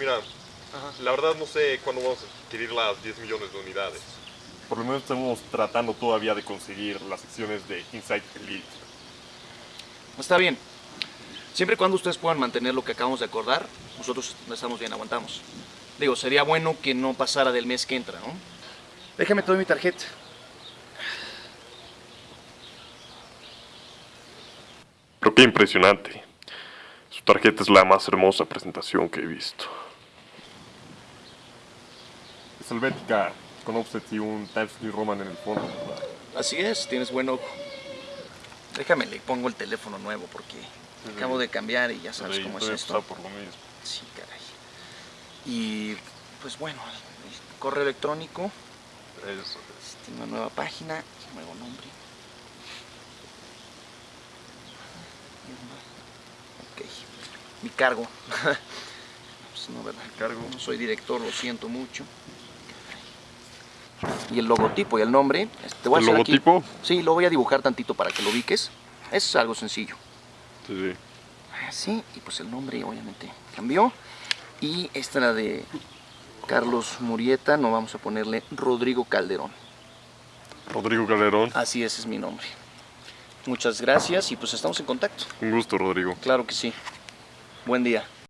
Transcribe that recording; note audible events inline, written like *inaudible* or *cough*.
mira, la verdad no sé cuándo vamos a adquirir las 10 millones de unidades. Por lo menos estamos tratando todavía de conseguir las secciones de Inside Elite. Está bien. Siempre y cuando ustedes puedan mantener lo que acabamos de acordar, nosotros estamos bien, aguantamos. Digo, sería bueno que no pasara del mes que entra, ¿no? Déjame toda mi tarjeta. Pero qué impresionante. Su tarjeta es la más hermosa presentación que he visto. Helvética, con offset y un Times New Roman en el fondo. Así es, tienes buen ojo. Déjame, le pongo el teléfono nuevo porque acabo de cambiar y ya sabes cómo es esto. por lo mismo. Sí, caray. Y pues bueno, el correo electrónico, Eso tiene una nueva página, nuevo nombre. Ok, mi cargo. *laughs* Pues no, ¿verdad? cargo. No soy director, lo siento mucho. Y el logotipo y el nombre. este, Te voy a ¿El hacer aquí- logotipo? Sí, lo voy a dibujar tantito para que lo ubiques. Es algo sencillo. Sí, sí. Así, y pues el nombre obviamente cambió. Y esta era de Carlos Murieta, no vamos a ponerle Rodrigo Calderón. Rodrigo Calderón. Así ese es mi nombre. Muchas gracias y pues estamos en contacto. Un gusto, Rodrigo. Claro que sí. Buen día.